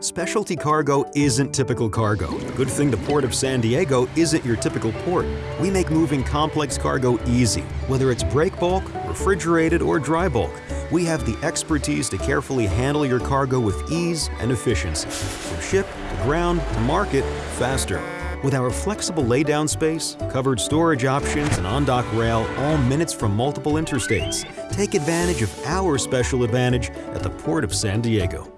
Specialty cargo isn't typical cargo. Good thing the Port of San Diego isn't your typical port. We make moving complex cargo easy, whether it's break bulk, refrigerated, or dry bulk. We have the expertise to carefully handle your cargo with ease and efficiency. From ship to ground to market, faster. With our flexible laydown space, covered storage options, and on-dock rail, all minutes from multiple interstates. Take advantage of our special advantage at the Port of San Diego.